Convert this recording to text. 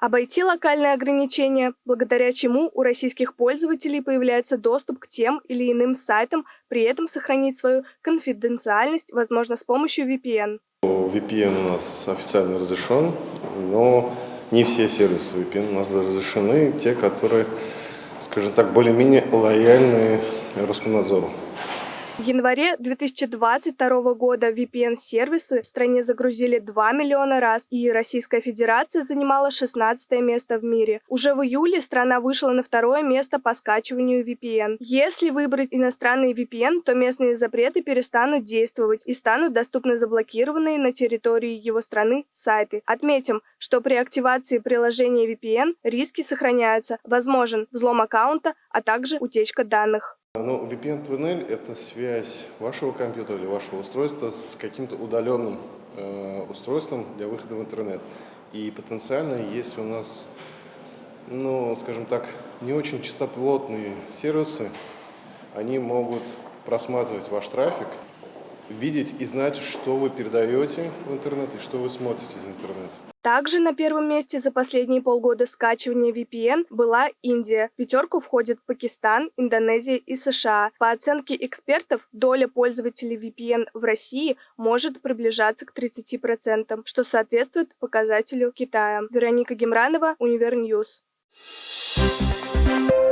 Обойти локальные ограничения, благодаря чему у российских пользователей появляется доступ к тем или иным сайтам, при этом сохранить свою конфиденциальность, возможно, с помощью VPN. VPN у нас официально разрешен, но не все сервисы VPN у нас разрешены, те, которые, скажем так, более-менее лояльны Роскомнадзору. В январе 2022 года VPN-сервисы в стране загрузили 2 миллиона раз, и Российская Федерация занимала 16 место в мире. Уже в июле страна вышла на второе место по скачиванию VPN. Если выбрать иностранный VPN, то местные запреты перестанут действовать и станут доступны заблокированные на территории его страны сайты. Отметим, что при активации приложения VPN риски сохраняются. Возможен взлом аккаунта, а также утечка данных. Ну, VPN-туннель – это связь вашего компьютера или вашего устройства с каким-то удаленным э, устройством для выхода в интернет. И потенциально, если у нас, ну, скажем так, не очень чистоплотные сервисы, они могут просматривать ваш трафик, видеть и знать, что вы передаете в интернет и что вы смотрите из интернета. Также на первом месте за последние полгода скачивания VPN была Индия. В пятерку входят Пакистан, Индонезия и США. По оценке экспертов, доля пользователей VPN в России может приближаться к 30%, что соответствует показателю Китая. Вероника Гемранова, Univer News. Thank you